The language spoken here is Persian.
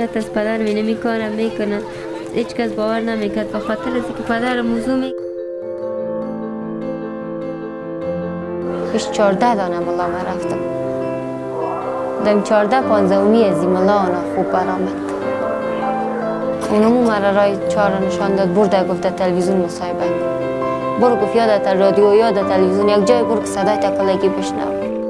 شاید از پدر می نمی کارم می‌کنه هیچ کس باور نمی‌کرد. به خاطر از که پدر موضوع می پیش چارده دانه ملا ما رفتم. دم چارده پانزه اومی از ملا آنا خوب برآمد. اونمو مرا رای چهار نشان داد. برده گفته تلویزیون مصاحبه برو گفت یادت رادیو یادت تلویزیون. یک جای برو که صدای تکلگی بشنو